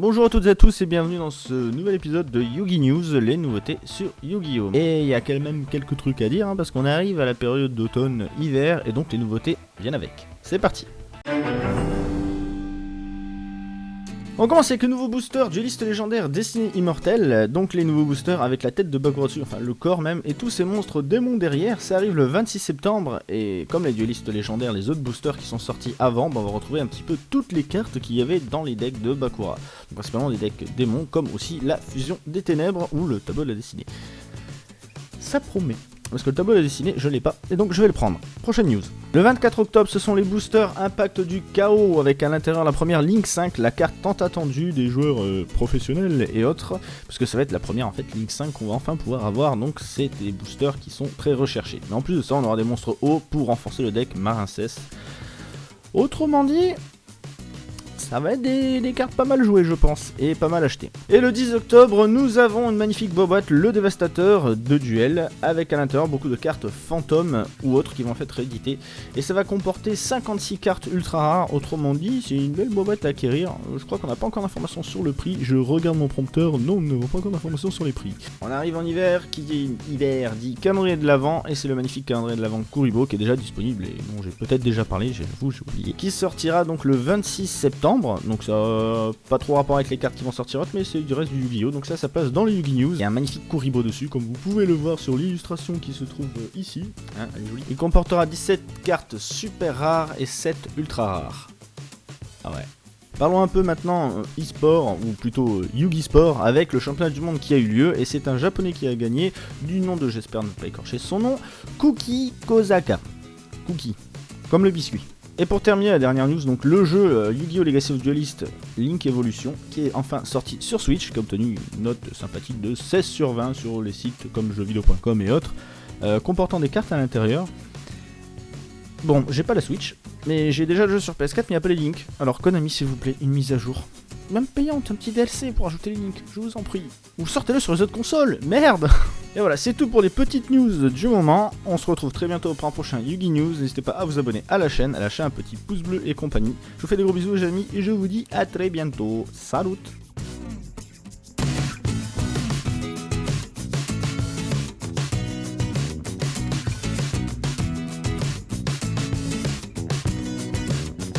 Bonjour à toutes et à tous et bienvenue dans ce nouvel épisode de Yugi News, les nouveautés sur Yu-Gi-Oh! Et il y a quand même quelques trucs à dire hein, parce qu'on arrive à la période d'automne-hiver et donc les nouveautés viennent avec. C'est parti On commence avec le nouveau booster dueliste légendaire Destiné Immortel, donc les nouveaux boosters avec la tête de Bakura dessus, enfin le corps même, et tous ces monstres démons derrière, ça arrive le 26 septembre, et comme les duelistes légendaires, les autres boosters qui sont sortis avant, bah, on va retrouver un petit peu toutes les cartes qu'il y avait dans les decks de Bakura. Donc principalement des decks démons, comme aussi la fusion des ténèbres ou le tableau de la destinée. Ça promet. Parce que le tableau de la dessinée, je l'ai pas, et donc je vais le prendre. Prochaine news. Le 24 octobre, ce sont les boosters Impact du Chaos, avec à l'intérieur la première Link 5, la carte tant attendue des joueurs euh, professionnels et autres, parce que ça va être la première en fait Link 5 qu'on va enfin pouvoir avoir, donc c'est des boosters qui sont très recherchés. Mais en plus de ça, on aura des monstres hauts pour renforcer le deck Marincess. Autrement dit, ça va être des, cartes pas mal jouées je pense, et pas mal achetées. Et le 10 octobre, nous avons une magnifique boîte, le Dévastateur de duel, avec à l'intérieur beaucoup de cartes fantômes ou autres qui vont être rééditées. Et ça va comporter 56 cartes ultra rares, autrement dit, c'est une belle boîte à acquérir. Je crois qu'on n'a pas encore d'informations sur le prix, je regarde mon prompteur, non, nous n'avons pas encore d'informations sur les prix. On arrive en hiver, qui dit hiver dit calendrier de l'avant, et c'est le magnifique calendrier de l'avant Kuribo qui est déjà disponible, et dont j'ai peut-être déjà parlé, j'avoue, j'ai oublié, qui sortira donc le 26 septembre donc ça n'a pas trop rapport avec les cartes qui vont sortir mais c'est du reste du Yu-Gi-Oh! Donc ça, ça passe dans les Yu-Gi News. Il y a un magnifique Kuribo dessus, comme vous pouvez le voir sur l'illustration qui se trouve ici. Hein, Il comportera 17 cartes super rares et 7 ultra rares. Ah ouais. Parlons un peu maintenant euh, e-sport, ou plutôt euh, Yugi Sport, avec le championnat du monde qui a eu lieu, et c'est un japonais qui a gagné, du nom de, j'espère ne pas écorcher son nom, Kuki Kozaka. Cookie, comme le biscuit. Et pour terminer la dernière news, donc le jeu euh, Yu-Gi-Oh! Legacy of Duelist Link Evolution, qui est enfin sorti sur Switch, qui a obtenu une note sympathique de 16 sur 20 sur les sites comme jeuxvideo.com et autres, euh, comportant des cartes à l'intérieur. Bon, j'ai pas la Switch, mais j'ai déjà le jeu sur PS4, mais il n'y a pas les links. Alors Konami, s'il vous plaît, une mise à jour même payante, un petit DLC pour ajouter les links, je vous en prie. Ou sortez-le sur les autres consoles, merde Et voilà, c'est tout pour les petites news du moment. On se retrouve très bientôt pour un prochain Yugi News. N'hésitez pas à vous abonner à la chaîne, à lâcher un petit pouce bleu et compagnie. Je vous fais des gros bisous les amis et je vous dis à très bientôt. Salut